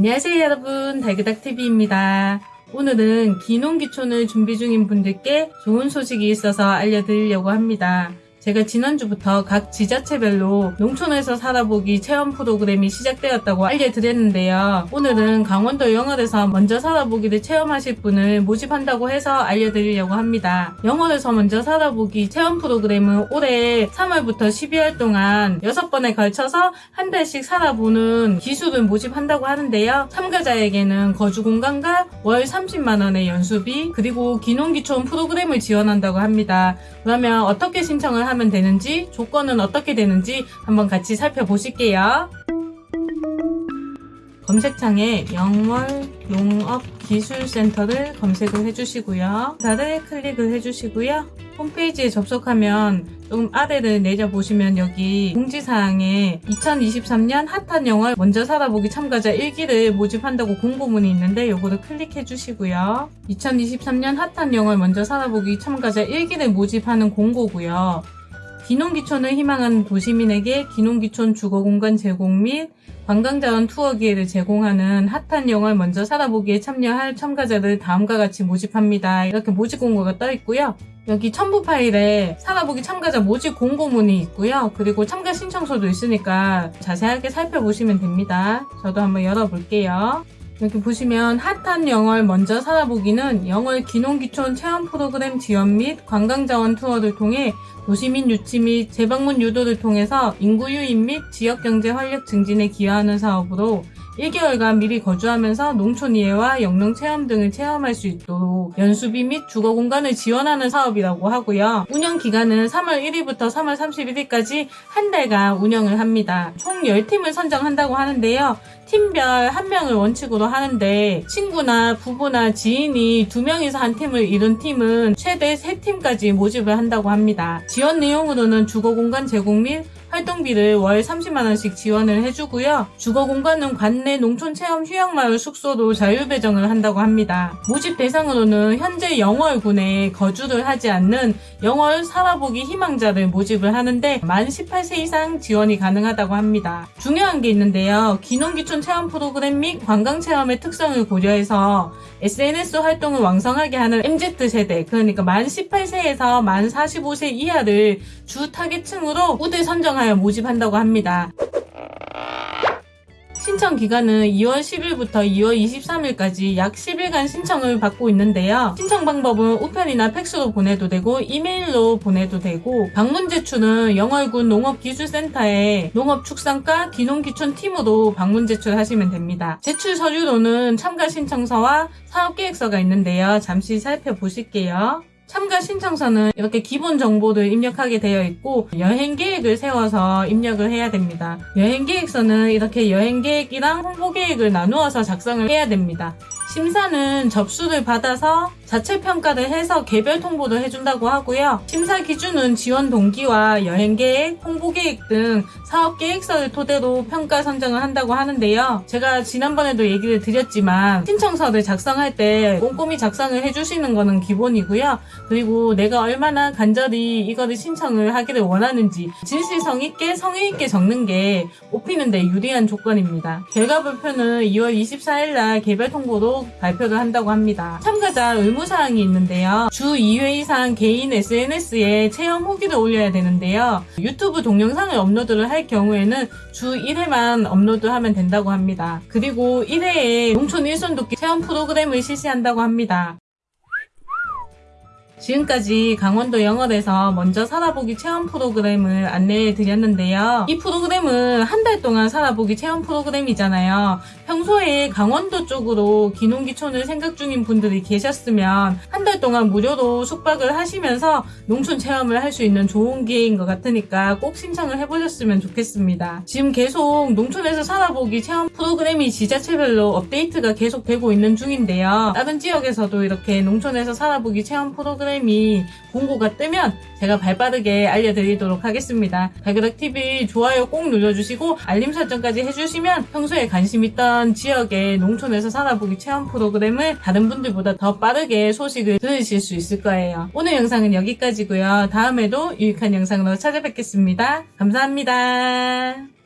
안녕하세요 여러분 달그닥TV입니다. 오늘은 기농기촌을 준비 중인 분들께 좋은 소식이 있어서 알려드리려고 합니다. 제가 지난주부터 각 지자체별로 농촌에서 살아보기 체험 프로그램이 시작되었다고 알려드렸는데요. 오늘은 강원도 영월에서 먼저 살아보기를 체험하실 분을 모집한다고 해서 알려드리려고 합니다. 영월에서 먼저 살아보기 체험 프로그램은 올해 3월부터 12월 동안 6번에 걸쳐서 한 달씩 살아보는 기술을 모집한다고 하는데요. 참가자에게는 거주 공간과 월 30만원의 연수비 그리고 기농기촌 프로그램을 지원한다고 합니다. 그러면 어떻게 신청을 하면 되는지 조건은 어떻게 되는지 한번 같이 살펴보실게요. 검색창에 영월 농업기술센터를 검색을 해주시고요. 다를 클릭을 해주시고요. 홈페이지에 접속하면 조금 아래를 내려보시면 여기 공지사항에 2023년 핫한 영월 먼저 살아보기 참가자 1기를 모집한다고 공고문이 있는데 요거를 클릭해 주시고요. 2023년 핫한 영월 먼저 살아보기 참가자 1기를 모집하는 공고고요. 기농기촌을 희망하는 도시민에게 기농기촌 주거공간 제공 및 관광자원 투어 기회를 제공하는 핫한 영월 먼저 살아보기에 참여할 참가자를 다음과 같이 모집합니다. 이렇게 모집 공고가 떠 있고요. 여기 첨부 파일에 살아보기 참가자 모집 공고문이 있고요. 그리고 참가 신청서도 있으니까 자세하게 살펴보시면 됩니다. 저도 한번 열어볼게요. 여기 보시면 핫한 영월 먼저 살아보기는 영월 기농기촌 체험 프로그램 지원 및 관광자원 투어를 통해 도시민 유치 및 재방문 유도를 통해서 인구 유입 및 지역경제 활력 증진에 기여하는 사업으로 1개월간 미리 거주하면서 농촌 이해와 영농 체험 등을 체험할 수 있도록 연수비 및 주거 공간을 지원하는 사업이라고 하고요. 운영 기간은 3월 1일부터 3월 31일까지 한 달간 운영을 합니다. 총 10팀을 선정한다고 하는데요. 팀별 한 명을 원칙으로 하는데 친구나 부부나 지인이 두 명이서 한 팀을 이룬 팀은 최대 세 팀까지 모집을 한다고 합니다. 지원 내용으로는 주거 공간 제공 및 활동비를 월 30만원씩 지원을 해주고요. 주거 공간은 관내 농촌 체험 휴양마을 숙소로 자율배정을 한다고 합니다. 모집 대상으로는 현재 영월군에 거주를 하지 않는 영월 살아보기 희망자를 모집을 하는데 만 18세 이상 지원이 가능하다고 합니다. 중요한 게 있는데요. 기농기촌 체험 프로그램 및 관광체험의 특성을 고려해서 SNS 활동을 왕성하게 하는 MZ세대 그러니까 만 18세에서 만 45세 이하를 주 타겟층으로 우대 선정 하여 모집한다고 합니다. 신청 기간은 2월 10일부터 2월 23일까지 약 10일간 신청을 받고 있는데요. 신청 방법은 우편이나 팩스로 보내도 되고 이메일로 보내도 되고 방문 제출은 영월군 농업기술센터에 농업축산과 기농기촌 팀으로 방문 제출하시면 됩니다. 제출 서류로는 참가 신청서와 사업계획서가 있는데요. 잠시 살펴보실게요. 참가 신청서는 이렇게 기본 정보를 입력하게 되어 있고 여행 계획을 세워서 입력을 해야 됩니다. 여행 계획서는 이렇게 여행 계획이랑 홍보 계획을 나누어서 작성을 해야 됩니다. 심사는 접수를 받아서 자체 평가를 해서 개별 통보를 해준다고 하고요. 심사 기준은 지원 동기와 여행 계획, 홍보 계획 등 사업 계획서를 토대로 평가 선정을 한다고 하는데요. 제가 지난번에도 얘기를 드렸지만 신청서를 작성할 때 꼼꼼히 작성을 해주시는 거는 기본이고요. 그리고 내가 얼마나 간절히 이거를 신청을 하기를 원하는지 진실성 있게 성의 있게 적는 게 뽑히는 데 유리한 조건입니다. 결과 발표는 2월 24일 날 개별 통보로 발표를 한다고 합니다. 참가자 의무사항이 있는데요. 주 2회 이상 개인 SNS에 체험 후기를 올려야 되는데요. 유튜브 동영상을 업로드를 할 경우에는 주 1회만 업로드하면 된다고 합니다. 그리고 1회에 농촌 일손 돕기 체험 프로그램을 실시한다고 합니다. 지금까지 강원도 영월에서 먼저 살아보기 체험 프로그램을 안내해 드렸는데요. 이 프로그램은 한 달 동안 살아보기 체험 프로그램이잖아요. 평소에 강원도 쪽으로 기농기촌을 생각 중인 분들이 계셨으면 한 달 동안 무료로 숙박을 하시면서 농촌 체험을 할 수 있는 좋은 기회인 것 같으니까 꼭 신청을 해보셨으면 좋겠습니다. 지금 계속 농촌에서 살아보기 체험 프로그램이 지자체별로 업데이트가 계속 되고 있는 중인데요. 다른 지역에서도 이렇게 농촌에서 살아보기 체험 프로그램 프로그램이 공고가 뜨면 제가 발빠르게 알려드리도록 하겠습니다. 발그닥TV 좋아요 꼭 눌러주시고 알림 설정까지 해주시면 평소에 관심 있던 지역의 농촌에서 살아보기 체험 프로그램을 다른 분들보다 더 빠르게 소식을 들으실 수 있을 거예요. 오늘 영상은 여기까지고요. 다음에도 유익한 영상으로 찾아뵙겠습니다. 감사합니다.